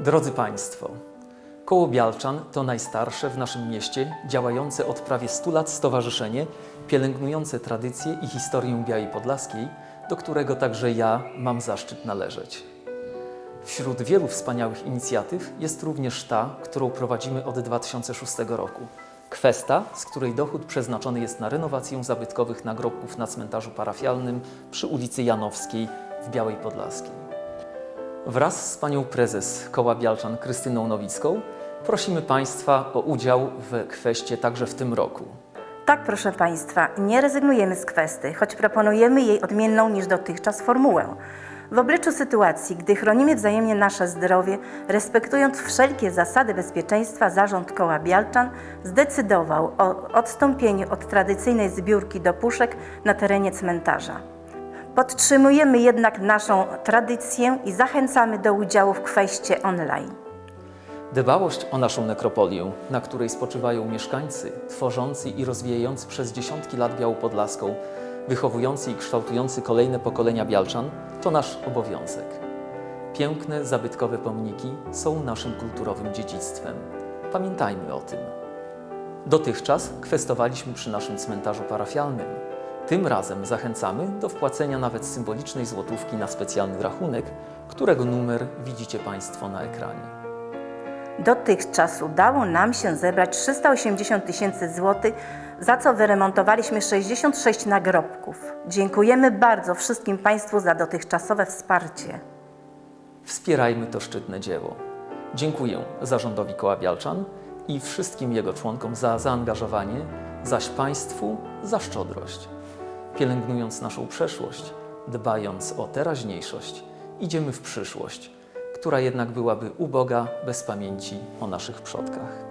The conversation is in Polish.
Drodzy Państwo, Koło Bialczan to najstarsze w naszym mieście działające od prawie 100 lat stowarzyszenie pielęgnujące tradycje i historię Białej Podlaskiej, do którego także ja mam zaszczyt należeć. Wśród wielu wspaniałych inicjatyw jest również ta, którą prowadzimy od 2006 roku. Kwesta, z której dochód przeznaczony jest na renowację zabytkowych nagrobków na cmentarzu parafialnym przy ulicy Janowskiej w Białej Podlaskiej. Wraz z panią prezes Koła Bialczan Krystyną Nowicką prosimy Państwa o udział w kweście także w tym roku. Tak, proszę Państwa, nie rezygnujemy z kwesty, choć proponujemy jej odmienną niż dotychczas formułę. W obliczu sytuacji, gdy chronimy wzajemnie nasze zdrowie, respektując wszelkie zasady bezpieczeństwa, zarząd koła Bialczan zdecydował o odstąpieniu od tradycyjnej zbiórki do puszek na terenie cmentarza. Podtrzymujemy jednak naszą tradycję i zachęcamy do udziału w kweście online. Dbałość o naszą nekropolię, na której spoczywają mieszkańcy, tworzący i rozwijający przez dziesiątki lat Białą Podlaską, wychowujący i kształtujący kolejne pokolenia Bialczan, to nasz obowiązek. Piękne, zabytkowe pomniki są naszym kulturowym dziedzictwem. Pamiętajmy o tym. Dotychczas kwestowaliśmy przy naszym cmentarzu parafialnym. Tym razem zachęcamy do wpłacenia nawet symbolicznej złotówki na specjalny rachunek, którego numer widzicie Państwo na ekranie. Dotychczas udało nam się zebrać 380 tysięcy złotych, za co wyremontowaliśmy 66 nagrobków. Dziękujemy bardzo wszystkim Państwu za dotychczasowe wsparcie. Wspierajmy to szczytne dzieło. Dziękuję zarządowi Koła Bialczan i wszystkim jego członkom za zaangażowanie, zaś Państwu za szczodrość. Pielęgnując naszą przeszłość, dbając o teraźniejszość, idziemy w przyszłość, która jednak byłaby uboga bez pamięci o naszych przodkach.